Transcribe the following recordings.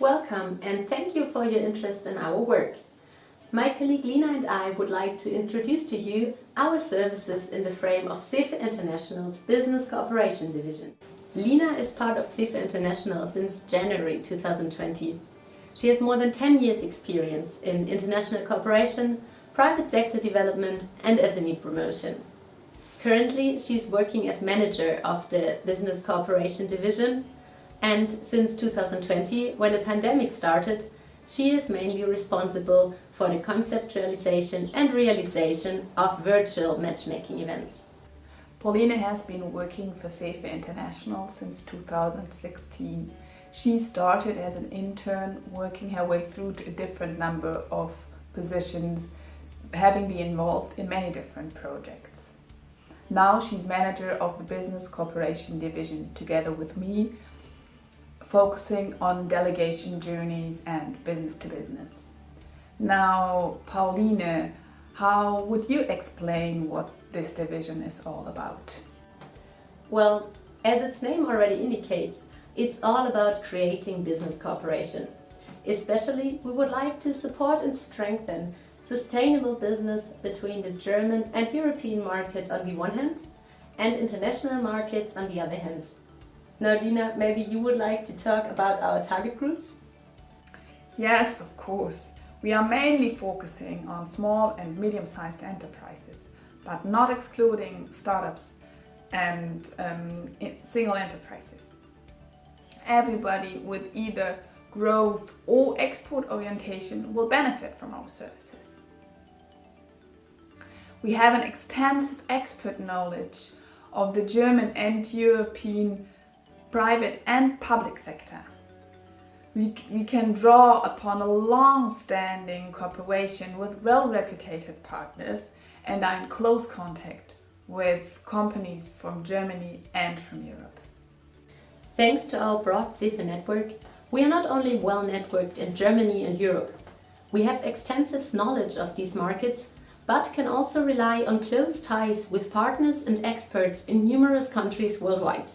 Welcome and thank you for your interest in our work. My colleague Lina and I would like to introduce to you our services in the frame of CEFE International's Business Cooperation Division. Lina is part of CEFE International since January 2020. She has more than 10 years experience in international cooperation, private sector development and SME promotion. Currently, she is working as manager of the Business Cooperation Division and since 2020, when the pandemic started, she is mainly responsible for the conceptualization and realization of virtual matchmaking events. Pauline has been working for CEFE International since 2016. She started as an intern, working her way through to a different number of positions, having been involved in many different projects. Now she's manager of the Business Cooperation Division together with me, focusing on delegation journeys and business to business. Now, Pauline, how would you explain what this division is all about? Well, as its name already indicates, it's all about creating business cooperation. Especially, we would like to support and strengthen sustainable business between the German and European market on the one hand and international markets on the other hand. Now, Lina, maybe you would like to talk about our target groups? Yes, of course. We are mainly focusing on small and medium-sized enterprises but not excluding startups and um, single enterprises. Everybody with either growth or export orientation will benefit from our services. We have an extensive expert knowledge of the German and European private and public sector. We, we can draw upon a long-standing cooperation with well-reputed partners and are in close contact with companies from Germany and from Europe. Thanks to our broad CEFE network, we are not only well networked in Germany and Europe. We have extensive knowledge of these markets, but can also rely on close ties with partners and experts in numerous countries worldwide.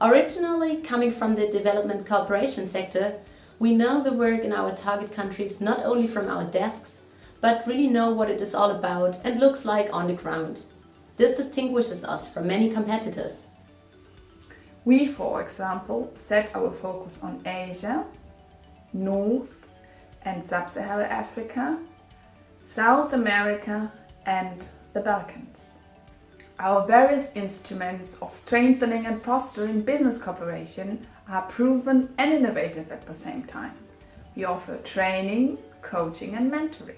Originally coming from the development cooperation sector, we know the work in our target countries not only from our desks, but really know what it is all about and looks like on the ground. This distinguishes us from many competitors. We, for example, set our focus on Asia, North and Sub-Saharan Africa, South America and the Balkans. Our various instruments of strengthening and fostering business cooperation are proven and innovative at the same time. We offer training, coaching and mentoring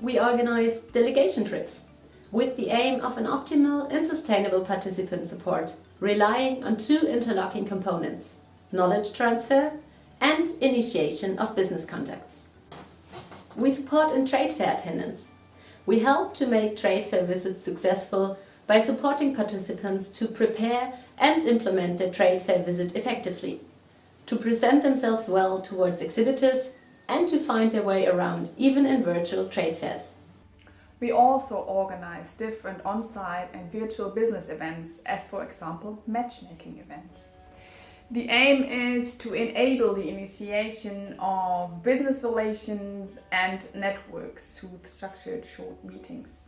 we organize delegation trips with the aim of an optimal and sustainable participant support, relying on two interlocking components, knowledge transfer and initiation of business contacts. We support in trade fair attendance. We help to make trade fair visits successful by supporting participants to prepare and implement their trade fair visit effectively, to present themselves well towards exhibitors and to find their way around, even in virtual trade fairs. We also organize different on-site and virtual business events, as for example, matchmaking events. The aim is to enable the initiation of business relations and networks through structured short meetings.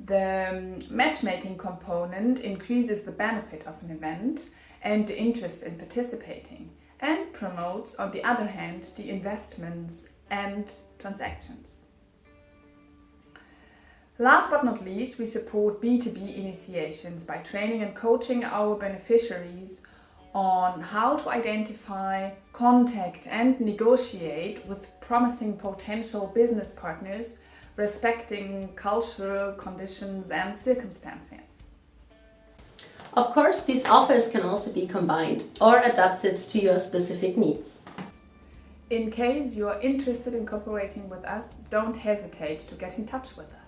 The um, matchmaking component increases the benefit of an event and the interest in participating and promotes, on the other hand, the investments and transactions. Last but not least, we support B2B initiations by training and coaching our beneficiaries on how to identify, contact and negotiate with promising potential business partners respecting cultural conditions and circumstances. Of course, these offers can also be combined or adapted to your specific needs. In case you are interested in cooperating with us, don't hesitate to get in touch with us.